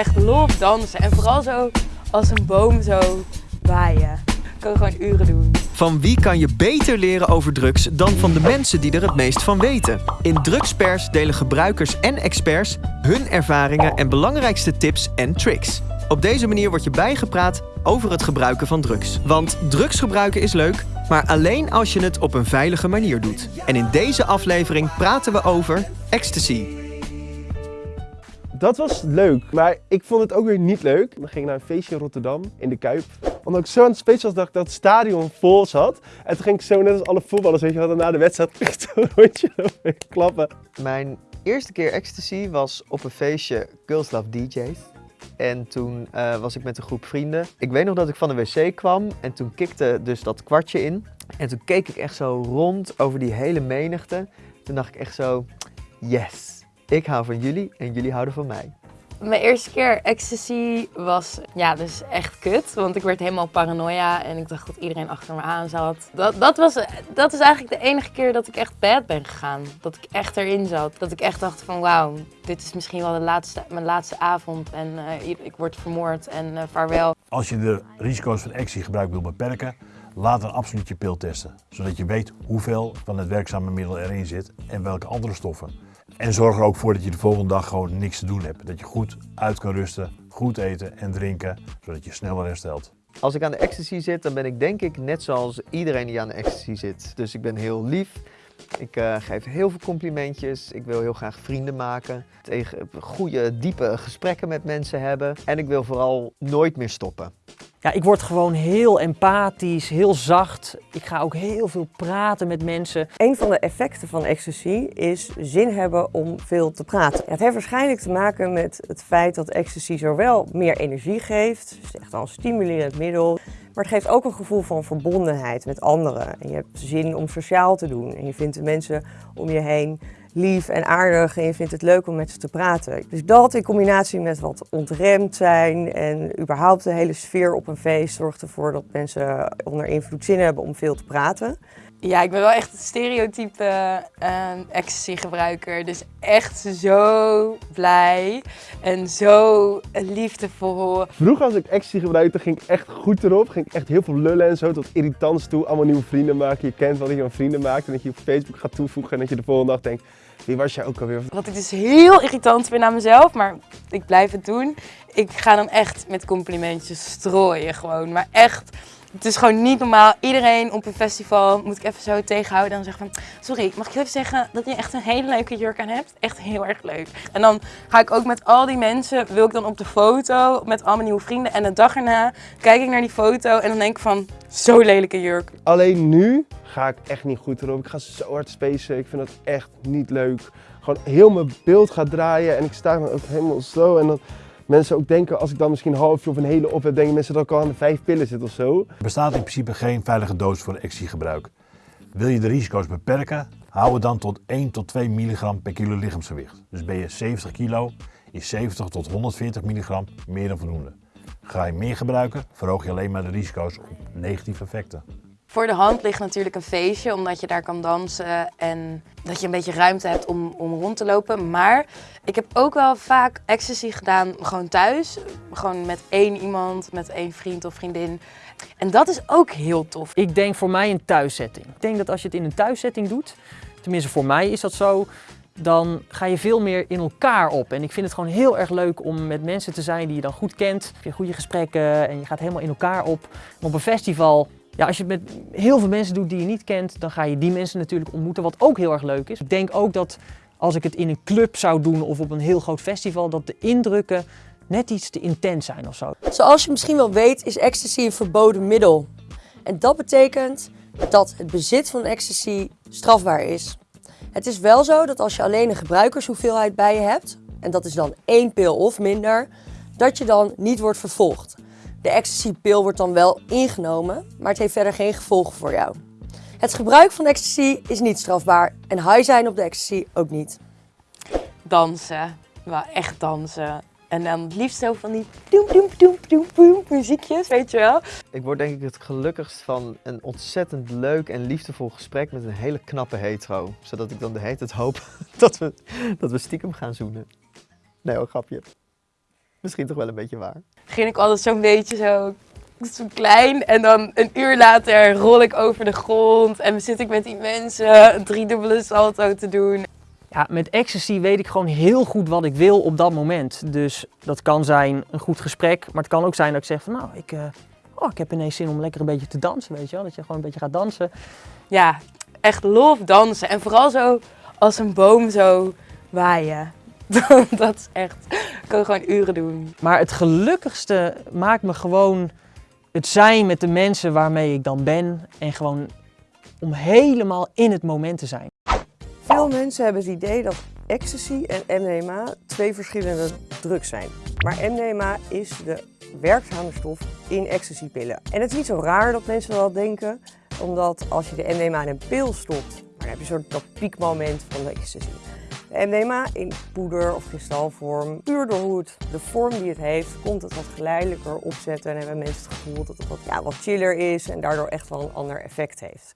echt love dansen. En vooral zo als een boom zo waaien. Ik kan gewoon uren doen. Van wie kan je beter leren over drugs dan van de mensen die er het meest van weten? In Drugspers delen gebruikers en experts hun ervaringen en belangrijkste tips en tricks. Op deze manier word je bijgepraat over het gebruiken van drugs. Want drugs gebruiken is leuk, maar alleen als je het op een veilige manier doet. En in deze aflevering praten we over ecstasy. Dat was leuk, maar ik vond het ook weer niet leuk. Dan ging ik naar een feestje in Rotterdam, in de Kuip. Omdat ik zo aan het was, dat ik dat het stadion vol zat. En toen ging ik zo, net als alle voetballers, weet je wel, na de wedstrijd echt zo'n rondje klappen. Mijn eerste keer ecstasy was op een feestje Girls Love DJ's. En toen eh, was ik met een groep vrienden. Ik weet nog dat ik van de wc kwam en toen kikte dus dat kwartje in. En toen keek ik echt zo rond over die hele menigte. Toen dacht ik echt zo, yes, ik hou van jullie en jullie houden van mij. Mijn eerste keer ecstasy was ja, dus echt kut. Want ik werd helemaal paranoia en ik dacht dat iedereen achter me aan zat. Dat, dat, was, dat is eigenlijk de enige keer dat ik echt bad ben gegaan. Dat ik echt erin zat. Dat ik echt dacht van wauw, dit is misschien wel de laatste, mijn laatste avond en uh, ik word vermoord en uh, vaarwel. Als je de risico's van ecstasy gebruik wil beperken, laat dan absoluut je pil testen. Zodat je weet hoeveel van het werkzame middel erin zit en welke andere stoffen. En zorg er ook voor dat je de volgende dag gewoon niks te doen hebt. Dat je goed uit kan rusten, goed eten en drinken, zodat je sneller herstelt. Als ik aan de ecstasy zit, dan ben ik denk ik net zoals iedereen die aan de ecstasy zit. Dus ik ben heel lief. Ik uh, geef heel veel complimentjes. Ik wil heel graag vrienden maken. Tegen goede, diepe gesprekken met mensen hebben. En ik wil vooral nooit meer stoppen. Ja, ik word gewoon heel empathisch, heel zacht. Ik ga ook heel veel praten met mensen. Een van de effecten van ecstasy is zin hebben om veel te praten. Het heeft waarschijnlijk te maken met het feit dat ecstasy zowel meer energie geeft, dus echt al een stimulerend middel, maar het geeft ook een gevoel van verbondenheid met anderen. En je hebt zin om sociaal te doen en je vindt de mensen om je heen lief en aardig en je vindt het leuk om met ze te praten. Dus dat in combinatie met wat ontremd zijn en überhaupt de hele sfeer op een feest zorgt ervoor dat mensen onder invloed zin hebben om veel te praten. Ja, ik ben wel echt een stereotype uh, ecstasy gebruiker. Dus echt zo blij en zo liefdevol. Vroeger als ik ecstasy gebruikte ging ik echt goed erop. Ging ik echt heel veel lullen en zo tot irritants toe. Allemaal nieuwe vrienden maken. Je kent wel dat je een vrienden maakt en dat je op Facebook gaat toevoegen. En dat je de volgende dag denkt, wie was jij ook alweer? Wat ik dus heel irritant vind aan mezelf, maar ik blijf het doen. Ik ga dan echt met complimentjes strooien gewoon. Maar echt het is gewoon niet normaal. Iedereen op een festival moet ik even zo tegenhouden en zeggen van... Sorry, mag ik even zeggen dat je echt een hele leuke jurk aan hebt? Echt heel erg leuk. En dan ga ik ook met al die mensen, wil ik dan op de foto met al mijn nieuwe vrienden. En de dag erna kijk ik naar die foto en dan denk ik van... Zo lelijke jurk. Alleen nu ga ik echt niet goed erop. Ik ga zo hard spacen. Ik vind dat echt niet leuk. Gewoon heel mijn beeld gaat draaien en ik sta ook helemaal zo en dan mensen ook denken, als ik dan misschien een halfje of een hele op heb, denken mensen dat ik al aan de vijf pillen zit of zo. Er bestaat in principe geen veilige doos voor ecstasy-gebruik. Wil je de risico's beperken, hou het dan tot 1 tot 2 milligram per kilo lichaamsgewicht. Dus ben je 70 kilo, is 70 tot 140 milligram meer dan voldoende. Ga je meer gebruiken, verhoog je alleen maar de risico's op negatieve effecten. Voor de hand ligt natuurlijk een feestje, omdat je daar kan dansen en dat je een beetje ruimte hebt om, om rond te lopen. Maar ik heb ook wel vaak ecstasy gedaan gewoon thuis. Gewoon met één iemand, met één vriend of vriendin. En dat is ook heel tof. Ik denk voor mij een thuissetting. Ik denk dat als je het in een thuissetting doet, tenminste voor mij is dat zo, dan ga je veel meer in elkaar op. En ik vind het gewoon heel erg leuk om met mensen te zijn die je dan goed kent. Je hebt goede gesprekken en je gaat helemaal in elkaar op. op een festival ja, als je het met heel veel mensen doet die je niet kent, dan ga je die mensen natuurlijk ontmoeten, wat ook heel erg leuk is. Ik denk ook dat als ik het in een club zou doen of op een heel groot festival, dat de indrukken net iets te intens zijn of zo. Zoals je misschien wel weet, is ecstasy een verboden middel. En dat betekent dat het bezit van ecstasy strafbaar is. Het is wel zo dat als je alleen een gebruikershoeveelheid bij je hebt, en dat is dan één pil of minder, dat je dan niet wordt vervolgd. De ecstasy-pil wordt dan wel ingenomen, maar het heeft verder geen gevolgen voor jou. Het gebruik van ecstasy is niet strafbaar en high zijn op de ecstasy ook niet. Dansen, wel echt dansen. En dan het liefst zo van die doem doem doem doem doem muziekjes, weet je wel. Ik word denk ik het gelukkigst van een ontzettend leuk en liefdevol gesprek met een hele knappe hetero. Zodat ik dan de hele tijd hoop dat we, dat we stiekem gaan zoenen. Nee, ook grapje. Misschien toch wel een beetje waar. Begin ik altijd zo'n beetje zo, zo klein en dan een uur later rol ik over de grond en zit ik met die mensen een driedubbele salto te doen. Ja, met ecstasy weet ik gewoon heel goed wat ik wil op dat moment. Dus dat kan zijn een goed gesprek, maar het kan ook zijn dat ik zeg van nou, ik, eh, oh, ik heb ineens zin om lekker een beetje te dansen, weet je wel. Dat je gewoon een beetje gaat dansen. Ja, echt love dansen en vooral zo als een boom zo waaien. Dat is echt, ik kan gewoon uren doen. Maar het gelukkigste maakt me gewoon het zijn met de mensen waarmee ik dan ben. En gewoon om helemaal in het moment te zijn. Veel mensen hebben het idee dat ecstasy en MDMA twee verschillende drugs zijn. Maar MDMA is de werkzame stof in ecstasypillen. En het is niet zo raar dat mensen dat denken, omdat als je de MDMA in een pil stopt, dan heb je een soort dat piekmoment van de ecstasy. MDMA in poeder of kristalvorm, puur door hoe het, de vorm die het heeft, komt het wat geleidelijker opzetten en hebben mensen het gevoel dat het wat, ja, wat chiller is en daardoor echt wel een ander effect heeft.